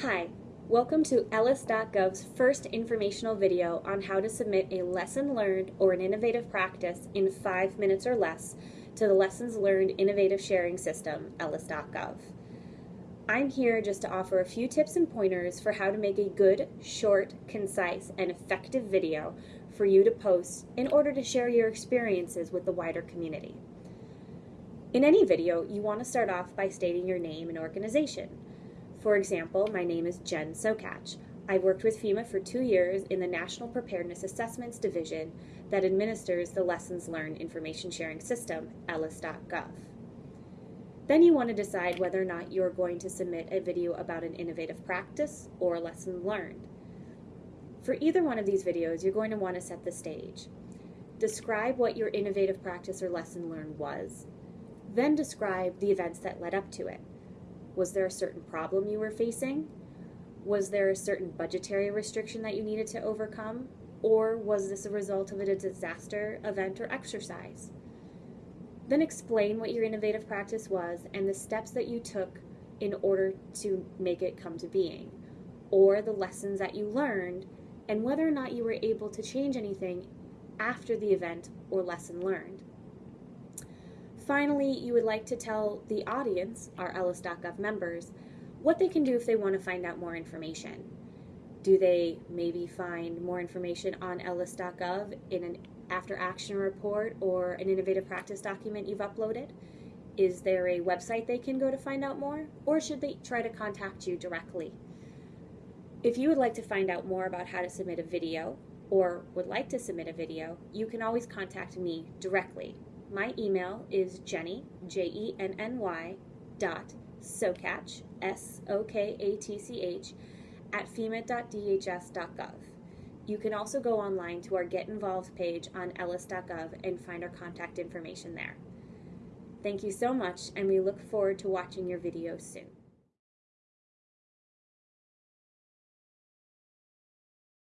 Hi, welcome to LLIS.gov's first informational video on how to submit a lesson learned or an innovative practice in five minutes or less to the Lessons Learned Innovative Sharing System, LLIS.gov. I'm here just to offer a few tips and pointers for how to make a good, short, concise, and effective video for you to post in order to share your experiences with the wider community. In any video, you want to start off by stating your name and organization. For example, my name is Jen Sokatch. I've worked with FEMA for two years in the National Preparedness Assessments Division that administers the Lessons Learned Information Sharing System, LLIS.gov. Then you want to decide whether or not you're going to submit a video about an innovative practice or a lesson learned. For either one of these videos, you're going to want to set the stage. Describe what your innovative practice or lesson learned was. Then describe the events that led up to it. Was there a certain problem you were facing? Was there a certain budgetary restriction that you needed to overcome? Or was this a result of a disaster, event, or exercise? Then explain what your innovative practice was and the steps that you took in order to make it come to being, or the lessons that you learned, and whether or not you were able to change anything after the event or lesson learned. Finally, you would like to tell the audience, our LLIS.gov members, what they can do if they want to find out more information. Do they maybe find more information on LLIS.gov in an after action report or an innovative practice document you've uploaded? Is there a website they can go to find out more? Or should they try to contact you directly? If you would like to find out more about how to submit a video or would like to submit a video, you can always contact me directly my email is jenny, J-E-N-N-Y, dot sokatch, S-O-K-A-T-C-H, at fema.dhs.gov. You can also go online to our Get Involved page on LLIS.gov and find our contact information there. Thank you so much, and we look forward to watching your video soon.